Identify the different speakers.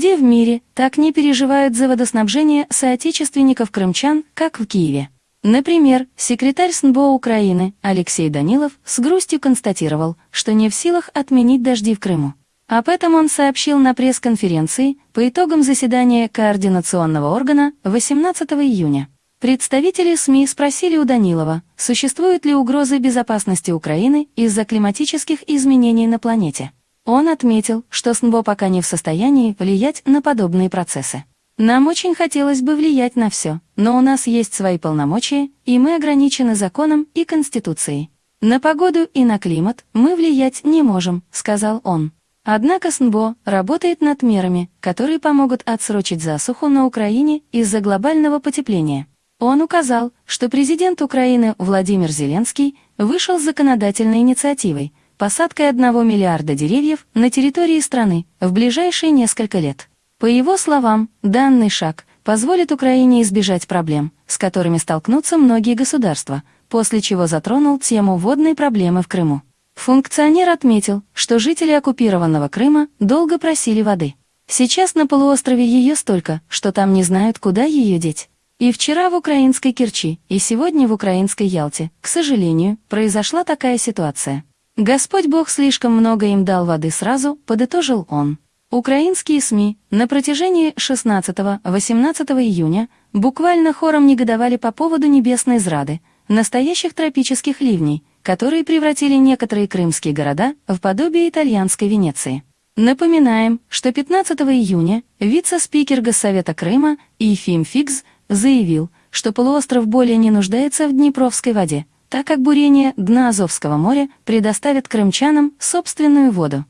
Speaker 1: Нигде в мире так не переживают за водоснабжение соотечественников крымчан, как в Киеве. Например, секретарь СНБО Украины Алексей Данилов с грустью констатировал, что не в силах отменить дожди в Крыму. Об этом он сообщил на пресс-конференции по итогам заседания координационного органа 18 июня. Представители СМИ спросили у Данилова, существуют ли угрозы безопасности Украины из-за климатических изменений на планете. Он отметил, что СНБО пока не в состоянии влиять на подобные процессы. Нам очень хотелось бы влиять на все, но у нас есть свои полномочия, и мы ограничены законом и Конституцией. На погоду и на климат мы влиять не можем, сказал он. Однако СНБО работает над мерами, которые помогут отсрочить засуху на Украине из-за глобального потепления. Он указал, что президент Украины Владимир Зеленский вышел с законодательной инициативой, посадкой 1 миллиарда деревьев на территории страны в ближайшие несколько лет. По его словам, данный шаг позволит Украине избежать проблем, с которыми столкнутся многие государства, после чего затронул тему водной проблемы в Крыму. Функционер отметил, что жители оккупированного Крыма долго просили воды. Сейчас на полуострове ее столько, что там не знают, куда ее деть. И вчера в украинской Керчи, и сегодня в украинской Ялте, к сожалению, произошла такая ситуация. Господь Бог слишком много им дал воды сразу, подытожил он. Украинские СМИ на протяжении 16-18 июня буквально хором негодовали по поводу небесной зрады, настоящих тропических ливней, которые превратили некоторые крымские города в подобие итальянской Венеции. Напоминаем, что 15 июня вице-спикер Госсовета Крыма Ефим Фигз заявил, что полуостров более не нуждается в Днепровской воде, так как бурение дна Азовского моря предоставит крымчанам собственную воду.